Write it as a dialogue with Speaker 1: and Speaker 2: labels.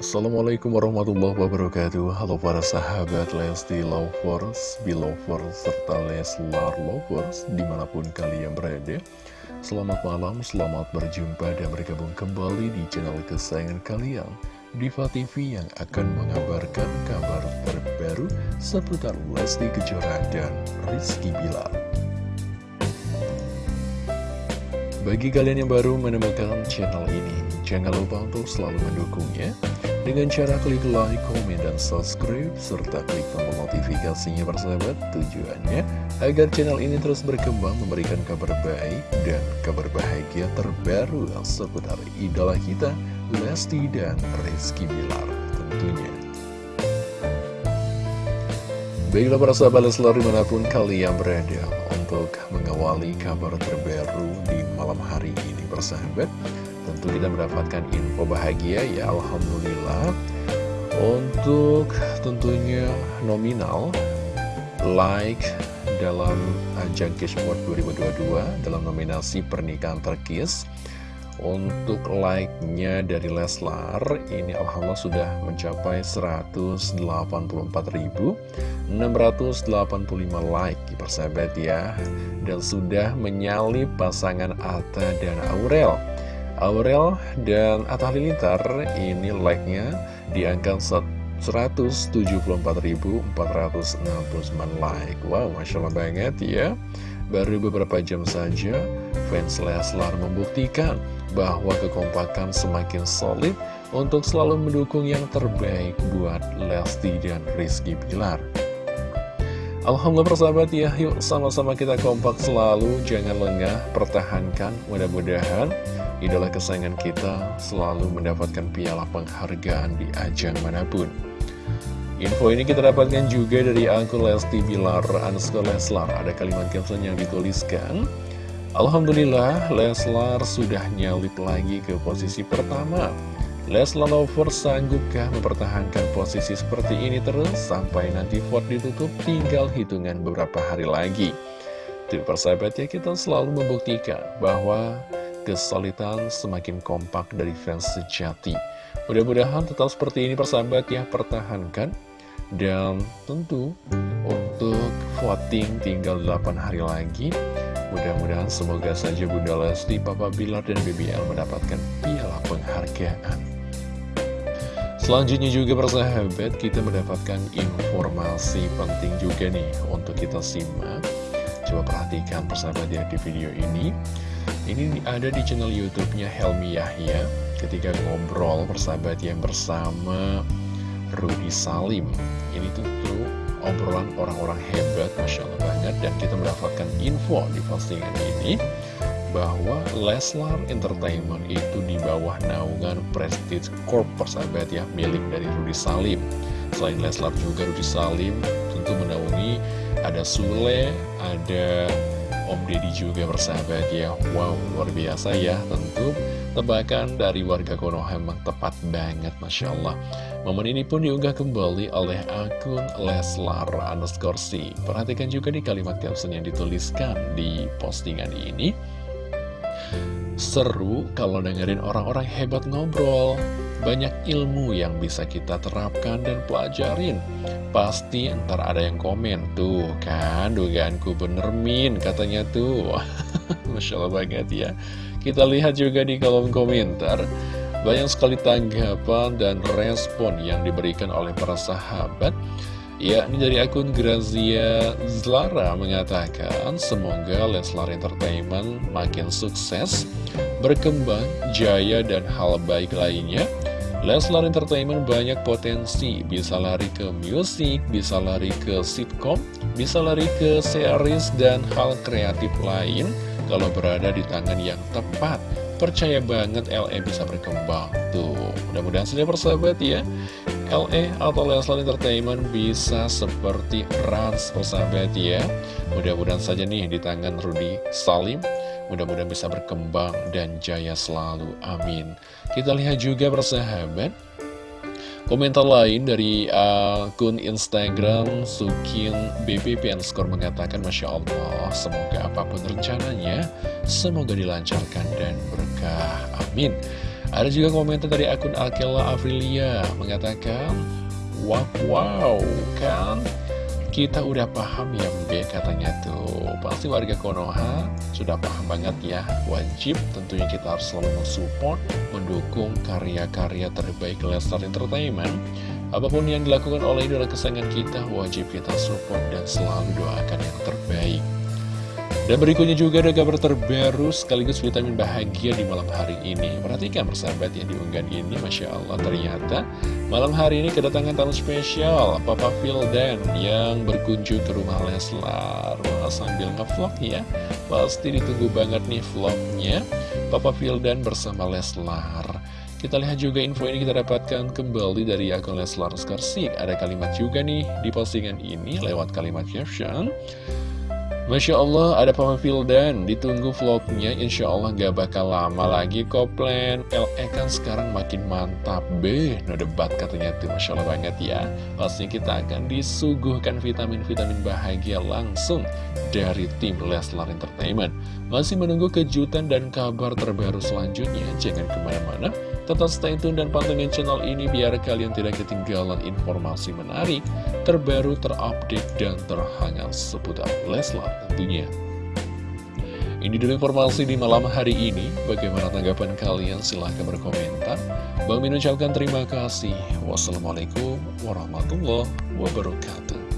Speaker 1: Assalamualaikum warahmatullahi wabarakatuh. Halo para sahabat Lesti Lovers, Belovers, serta Leslar Lovers Di mana pun kalian berada. Selamat malam, selamat berjumpa dan bergabung kembali di channel kesayangan kalian Diva TV yang akan mengabarkan kabar terbaru seputar Lesti Kejora dan Rizky Bilar. Bagi kalian yang baru menemukan channel ini, jangan lupa untuk selalu mendukungnya dengan cara klik like, komen, dan subscribe, serta klik tombol notifikasinya persahabat tujuannya agar channel ini terus berkembang memberikan kabar baik dan kabar bahagia terbaru seputar idola kita, Lesti dan Rizky Bilar tentunya. Baiklah para sahabat Leslar di mana pun kalian berada untuk mengawali kabar terbaru di malam hari ini bersahabat Tentu kita mendapatkan info bahagia ya Alhamdulillah. Untuk tentunya nominal like dalam ajang Cashboard 2022 dalam nominasi pernikahan terkis. Untuk like-nya dari Leslar ini Alhamdulillah sudah mencapai 184.685 like persahabat ya. Dan sudah menyalip pasangan Atta dan Aurel Aurel dan Atta Halilintar ini like-nya di angka 174.469 like. Wow, Masya Allah banget ya. Baru beberapa jam saja, fans Leslar membuktikan bahwa kekompakan semakin solid untuk selalu mendukung yang terbaik buat Lesti dan Rizky Pilar. Alhamdulillah persahabat ya, yuk sama-sama kita kompak selalu, jangan lengah, pertahankan, mudah-mudahan idola kesayangan kita selalu mendapatkan piala penghargaan di ajang mana pun. Info ini kita dapatkan juga dari akun Lesti Bilar underscore Leslar. Ada kalimat caption yang dituliskan, Alhamdulillah Leslar sudah nyalip lagi ke posisi pertama. Leslar Lover sanggupkah mempertahankan posisi seperti ini terus sampai nanti vote ditutup tinggal hitungan beberapa hari lagi. Tuh persahabat ya kita selalu membuktikan bahwa kesulitan semakin kompak dari fans sejati. Mudah-mudahan tetap seperti ini persahabat ya pertahankan. Dan tentu untuk voting tinggal 8 hari lagi Mudah-mudahan semoga saja Bunda Lesti, Papa Bilar, dan BBL mendapatkan piala penghargaan. Selanjutnya juga persahabat kita mendapatkan informasi penting juga nih untuk kita simak. Coba perhatikan persahabat ya di video ini Ini ada di channel Youtubenya Helmi Yahya. Ketika ngobrol persahabat yang bersama Rudy Salim. Ini tentu obrolan orang-orang hebat Masya Allah banget Dan kita mendapatkan info di postingan ini Bahwa Leslar Entertainment itu di bawah naungan Prestige Corp persahabat ya Milik dari Rudy Salim. Selain Leslar juga Rudy Salim tentu menaungi Ada Sule, ada Om Deddy juga bersahabat ya. Wow luar biasa ya. Tentu Tebakan dari warga Konoha memang tepat banget Masya Allah. Momen ini pun diunggah kembali oleh akun Leslar underscore Perhatikan juga di kalimat caption yang dituliskan di postingan ini. Seru kalau dengerin orang-orang hebat ngobrol Banyak ilmu yang bisa kita terapkan dan pelajarin. Pasti ntar ada yang komen Tuh kan dugaanku bener min katanya tuh. Masya Allah banget ya. Kita lihat juga di kolom komentar. Banyak sekali tanggapan dan respon yang diberikan oleh para sahabat yakni dari akun Grazia Zlara mengatakan semoga Leslar Entertainment makin sukses, berkembang, jaya dan hal baik lainnya. Leslar Entertainment banyak potensi, bisa lari ke musik, bisa lari ke sitcom, bisa lari ke series dan hal kreatif lain. Kalau berada di tangan yang tepat Percaya banget LE bisa berkembang Tuh, mudah-mudahan saja persahabat ya. LE atau Leslar Entertainment bisa seperti Rans persahabat ya. Mudah-mudahan saja nih di tangan Rudy Salim Mudah-mudahan bisa berkembang dan jaya selalu, amin. Kita lihat juga persahabat. Komentar lain dari akun Instagram Sukin BBP Skor mengatakan Masya Allah semoga apa pun rencananya semoga dilancarkan dan berkah. Amin. Ada juga komentar dari akun Akela Afrilia mengatakan, Wow, wow, kan kita udah paham ya Mbe katanya tuh. Pasti warga Konoha sudah paham banget ya Wajib tentunya kita harus selalu mensupport Mendukung karya-karya terbaik Lestar Entertainment. Apa pun yang dilakukan oleh idola kesayangan kita Wajib kita support dan selalu doakan yang terbaik dan berikutnya juga ada kabar terbaru sekaligus vitamin bahagia di malam hari ini. Perhatikan persahabat yang diunggah ini, Masya Allah ternyata malam hari ini kedatangan tamu spesial Papa Fildan yang berkunjung ke rumah Leslar. Wah, sambil ngevlog ya, pasti ditunggu banget nih vlognya Papa Fildan bersama Leslar. Kita lihat juga info ini kita dapatkan kembali dari akun Leslar Skarsik. Ada kalimat juga nih di postingan ini lewat kalimat caption. Masya Allah ada Papa Fildan Ditunggu vlognya Insya Allah gak bakal lama lagi koplen LE kan sekarang makin mantap Be, no debat katanya tuh Masya Allah banget ya. Pastinya kita akan disuguhkan vitamin-vitamin bahagia langsung Dari tim Leslar Entertainment. Masih menunggu kejutan dan kabar terbaru selanjutnya. Jangan ke mana-mana Tetap stay tune dan pantengin channel ini biar kalian tidak ketinggalan informasi menarik, terbaru, terupdate, dan terhangat seputar Leslar tentunya. Ini dulu informasi di malam hari ini. Bagaimana tanggapan kalian? Silahkan berkomentar. Bang Min ucapkan terima kasih. Wassalamualaikum warahmatullahi wabarakatuh.